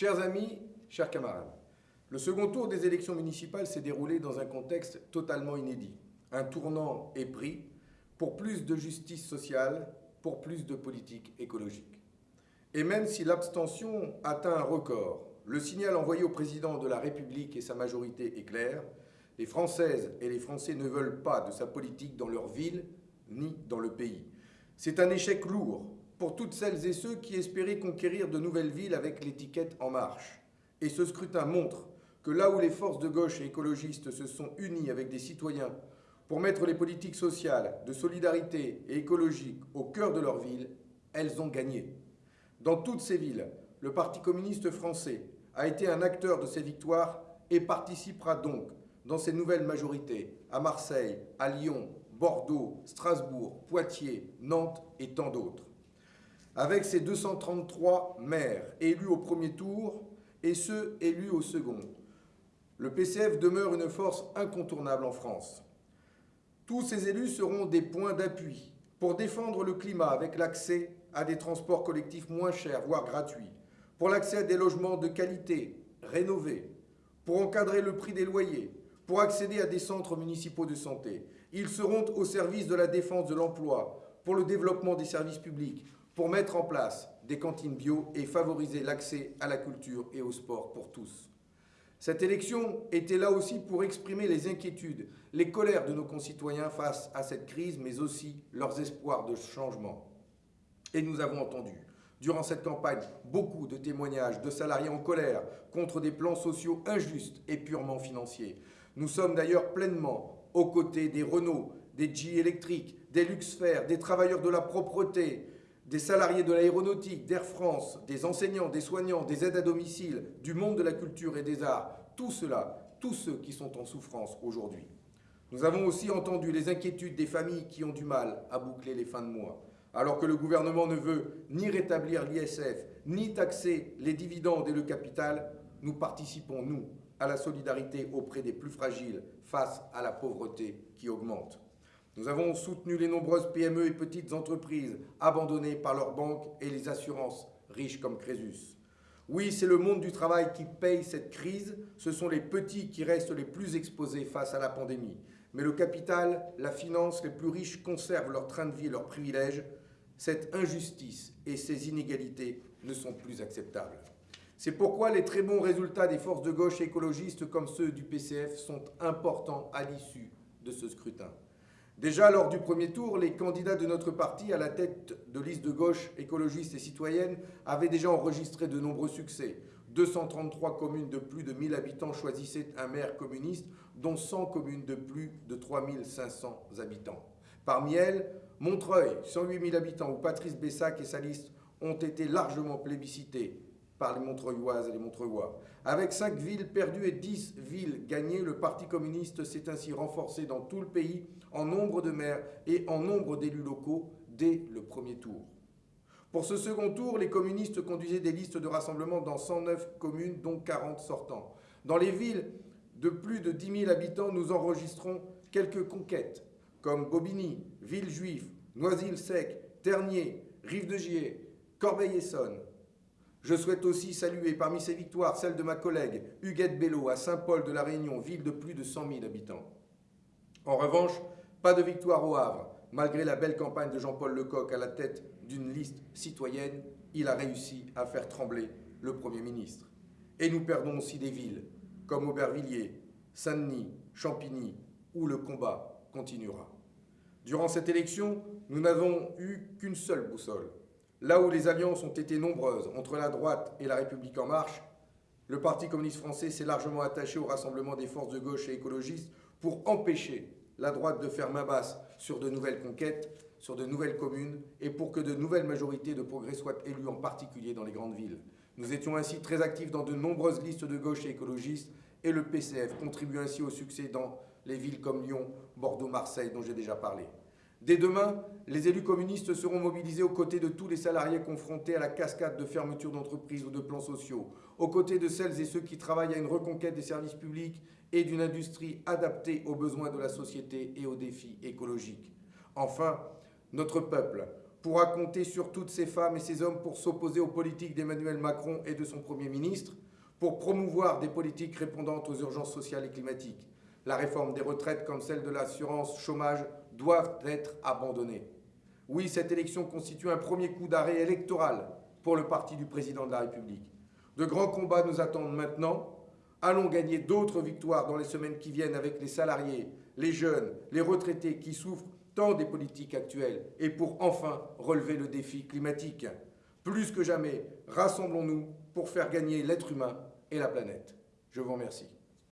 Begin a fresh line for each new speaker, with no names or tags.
Chers amis, chers camarades, le second tour des élections municipales s'est déroulé dans un contexte totalement inédit. Un tournant est pris pour plus de justice sociale, pour plus de politique écologique. Et même si l'abstention atteint un record, le signal envoyé au président de la République et sa majorité est clair. Les Françaises et les Français ne veulent pas de sa politique dans leur ville ni dans le pays. C'est un échec lourd pour toutes celles et ceux qui espéraient conquérir de nouvelles villes avec l'étiquette En Marche. Et ce scrutin montre que là où les forces de gauche et écologistes se sont unies avec des citoyens pour mettre les politiques sociales, de solidarité et écologiques au cœur de leur ville, elles ont gagné. Dans toutes ces villes, le Parti communiste français a été un acteur de ces victoires et participera donc dans ces nouvelles majorités à Marseille, à Lyon, Bordeaux, Strasbourg, Poitiers, Nantes et tant d'autres. Avec ses 233 maires élus au premier tour et ceux élus au second, le PCF demeure une force incontournable en France. Tous ces élus seront des points d'appui pour défendre le climat avec l'accès à des transports collectifs moins chers, voire gratuits, pour l'accès à des logements de qualité, rénovés, pour encadrer le prix des loyers, pour accéder à des centres municipaux de santé. Ils seront au service de la défense de l'emploi, pour le développement des services publics, pour mettre en place des cantines bio et favoriser l'accès à la culture et au sport pour tous. Cette élection était là aussi pour exprimer les inquiétudes, les colères de nos concitoyens face à cette crise, mais aussi leurs espoirs de changement. Et nous avons entendu Durant cette campagne, beaucoup de témoignages de salariés en colère contre des plans sociaux injustes et purement financiers. Nous sommes d'ailleurs pleinement aux côtés des Renault, des G électriques, des Luxfer, des travailleurs de la propreté, des salariés de l'aéronautique, d'Air France, des enseignants, des soignants, des aides à domicile, du monde de la culture et des arts, tout cela, tous ceux qui sont en souffrance aujourd'hui. Nous avons aussi entendu les inquiétudes des familles qui ont du mal à boucler les fins de mois alors que le gouvernement ne veut ni rétablir l'ISF, ni taxer les dividendes et le capital, nous participons, nous, à la solidarité auprès des plus fragiles face à la pauvreté qui augmente. Nous avons soutenu les nombreuses PME et petites entreprises abandonnées par leurs banques et les assurances riches comme Crésus. Oui, c'est le monde du travail qui paye cette crise, ce sont les petits qui restent les plus exposés face à la pandémie. Mais le capital, la finance, les plus riches conservent leur train de vie et leurs privilèges, cette injustice et ces inégalités ne sont plus acceptables. C'est pourquoi les très bons résultats des forces de gauche écologistes comme ceux du PCF sont importants à l'issue de ce scrutin. Déjà lors du premier tour, les candidats de notre parti à la tête de listes de gauche écologistes et citoyennes avaient déjà enregistré de nombreux succès. 233 communes de plus de 1000 habitants choisissaient un maire communiste, dont 100 communes de plus de 3500 habitants. Parmi elles, Montreuil, 108 000 habitants, où Patrice Bessac et sa liste ont été largement plébiscités par les Montreuilloises et les Montreuillois. Avec 5 villes perdues et 10 villes gagnées, le Parti communiste s'est ainsi renforcé dans tout le pays en nombre de maires et en nombre d'élus locaux dès le premier tour. Pour ce second tour, les communistes conduisaient des listes de rassemblement dans 109 communes, dont 40 sortants. Dans les villes de plus de 10 000 habitants, nous enregistrons quelques conquêtes comme Bobigny, Villejuif, Noisy-le-Sec, Ternier, Rive-de-Gier, Corbeil-Essonne. Je souhaite aussi saluer parmi ces victoires celle de ma collègue Huguette Bello à Saint-Paul de la Réunion, ville de plus de 100 000 habitants. En revanche, pas de victoire au Havre. Malgré la belle campagne de Jean-Paul Lecoq à la tête d'une liste citoyenne, il a réussi à faire trembler le Premier ministre. Et nous perdons aussi des villes comme Aubervilliers, Saint-Denis, Champigny, où le combat continuera. Durant cette élection, nous n'avons eu qu'une seule boussole. Là où les alliances ont été nombreuses entre la droite et la République en marche, le Parti communiste français s'est largement attaché au rassemblement des forces de gauche et écologistes pour empêcher la droite de faire main basse sur de nouvelles conquêtes, sur de nouvelles communes et pour que de nouvelles majorités de progrès soient élues, en particulier dans les grandes villes. Nous étions ainsi très actifs dans de nombreuses listes de gauche et écologistes et le PCF contribue ainsi au succès dans les villes comme Lyon, Bordeaux, Marseille, dont j'ai déjà parlé. Dès demain, les élus communistes seront mobilisés aux côtés de tous les salariés confrontés à la cascade de fermetures d'entreprises ou de plans sociaux, aux côtés de celles et ceux qui travaillent à une reconquête des services publics et d'une industrie adaptée aux besoins de la société et aux défis écologiques. Enfin, notre peuple pourra compter sur toutes ces femmes et ces hommes pour s'opposer aux politiques d'Emmanuel Macron et de son Premier ministre, pour promouvoir des politiques répondant aux urgences sociales et climatiques. La réforme des retraites comme celle de l'assurance chômage doivent être abandonnées. Oui, cette élection constitue un premier coup d'arrêt électoral pour le parti du président de la République. De grands combats nous attendent maintenant. Allons gagner d'autres victoires dans les semaines qui viennent avec les salariés, les jeunes, les retraités qui souffrent tant des politiques actuelles et pour enfin relever le défi climatique. Plus que jamais, rassemblons-nous pour faire gagner l'être humain et la planète. Je vous remercie.